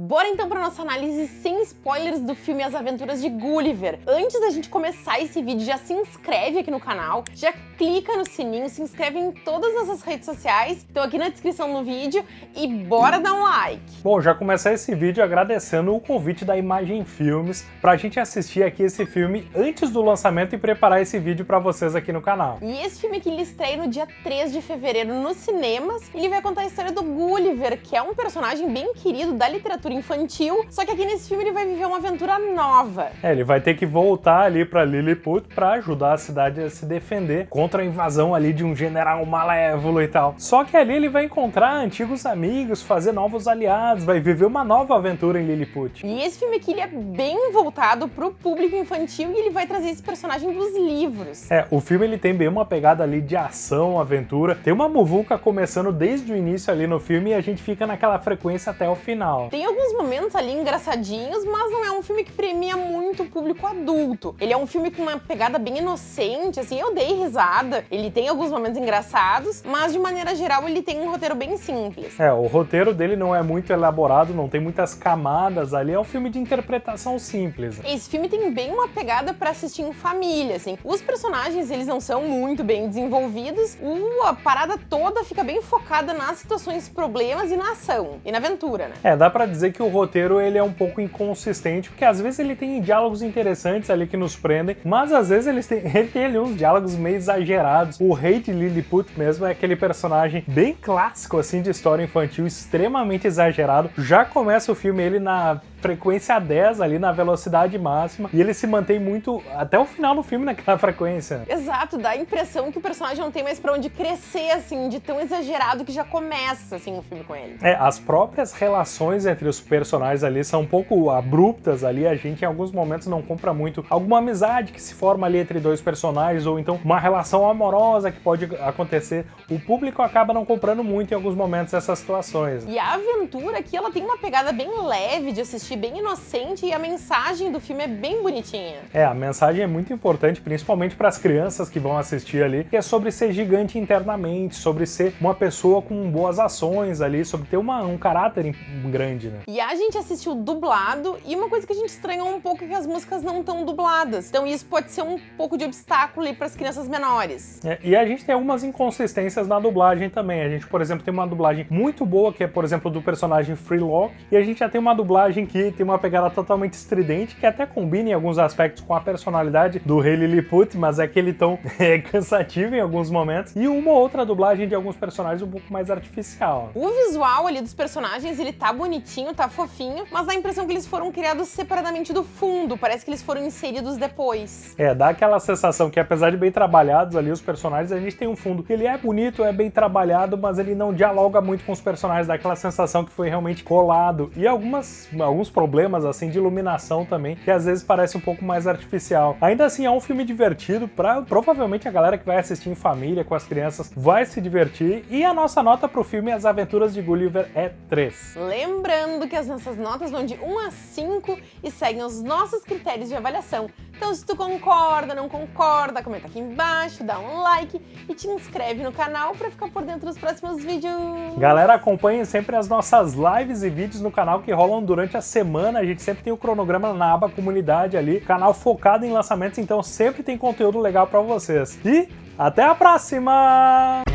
Bora então para nossa análise sem spoilers do filme As Aventuras de Gulliver. Antes da gente começar esse vídeo, já se inscreve aqui no canal, já clica no sininho, se inscreve em todas as nossas redes sociais, estão aqui na descrição do vídeo e bora dar um like. Bom, já começar esse vídeo agradecendo o convite da Imagem Filmes para a gente assistir aqui esse filme antes do lançamento e preparar esse vídeo para vocês aqui no canal. E esse filme aqui ele estreia no dia 3 de fevereiro nos cinemas, ele vai contar a história do Gulliver, que é um personagem bem querido da literatura aventura infantil, só que aqui nesse filme ele vai viver uma aventura nova. É, ele vai ter que voltar ali pra Lilliput pra ajudar a cidade a se defender contra a invasão ali de um general malévolo e tal. Só que ali ele vai encontrar antigos amigos, fazer novos aliados, vai viver uma nova aventura em Lilliput. E esse filme aqui ele é bem voltado pro público infantil e ele vai trazer esse personagem dos livros. É, o filme ele tem bem uma pegada ali de ação, aventura. Tem uma muvuca começando desde o início ali no filme e a gente fica naquela frequência até o final. Tem alguns momentos ali engraçadinhos, mas não é um filme que premia muito o público adulto. Ele é um filme com uma pegada bem inocente, assim, eu dei risada. Ele tem alguns momentos engraçados, mas de maneira geral ele tem um roteiro bem simples. É, o roteiro dele não é muito elaborado, não tem muitas camadas ali, é um filme de interpretação simples. Esse filme tem bem uma pegada para assistir em família, assim. Os personagens, eles não são muito bem desenvolvidos, a parada toda fica bem focada nas situações, problemas e na ação, e na aventura, né? É, dá pra dizer que o roteiro ele é um pouco inconsistente, porque às vezes ele tem diálogos interessantes ali que nos prendem, mas às vezes ele tem, ele tem ali uns diálogos meio exagerados. O rei de Lilliput mesmo é aquele personagem bem clássico assim de história infantil, extremamente exagerado. Já começa o filme ele na frequência 10 ali na velocidade máxima e ele se mantém muito até o final do filme naquela frequência. Exato, dá a impressão que o personagem não tem mais pra onde crescer, assim, de tão exagerado que já começa, assim, o filme com ele. É, as próprias relações entre os personagens ali são um pouco abruptas ali, a gente em alguns momentos não compra muito alguma amizade que se forma ali entre dois personagens ou então uma relação amorosa que pode acontecer. O público acaba não comprando muito em alguns momentos essas situações. E a aventura aqui, ela tem uma pegada bem leve de assistir assistir bem inocente e a mensagem do filme é bem bonitinha. É, a mensagem é muito importante, principalmente para as crianças que vão assistir ali, que é sobre ser gigante internamente, sobre ser uma pessoa com boas ações ali, sobre ter uma, um caráter grande, né? E a gente assistiu dublado e uma coisa que a gente estranhou um pouco é que as músicas não estão dubladas. Então isso pode ser um pouco de obstáculo para as crianças menores. É, e a gente tem algumas inconsistências na dublagem também. A gente, por exemplo, tem uma dublagem muito boa, que é, por exemplo, do personagem Freelock, e a gente já tem uma dublagem que tem uma pegada totalmente estridente, que até combina em alguns aspectos com a personalidade do rei Lilliput, mas é aquele tom é, cansativo em alguns momentos, e uma outra dublagem de alguns personagens um pouco mais artificial. O visual ali dos personagens, ele tá bonitinho, tá fofinho, mas dá a impressão que eles foram criados separadamente do fundo, parece que eles foram inseridos depois. É, dá aquela sensação que apesar de bem trabalhados ali os personagens, a gente tem um fundo ele é bonito, é bem trabalhado, mas ele não dialoga muito com os personagens, dá aquela sensação que foi realmente colado. E algumas, alguns alguns problemas assim de iluminação também, que às vezes parece um pouco mais artificial. Ainda assim, é um filme divertido, pra, provavelmente a galera que vai assistir em família, com as crianças, vai se divertir. E a nossa nota pro filme As Aventuras de Gulliver é 3. Lembrando que as nossas notas vão de 1 a 5 e seguem os nossos critérios de avaliação. Então se tu concorda, não concorda, comenta aqui embaixo, dá um like e te inscreve no canal para ficar por dentro dos próximos vídeos. Galera, acompanhe sempre as nossas lives e vídeos no canal que rolam durante a semana. A gente sempre tem o cronograma na aba comunidade ali, canal focado em lançamentos, então sempre tem conteúdo legal para vocês. E até a próxima!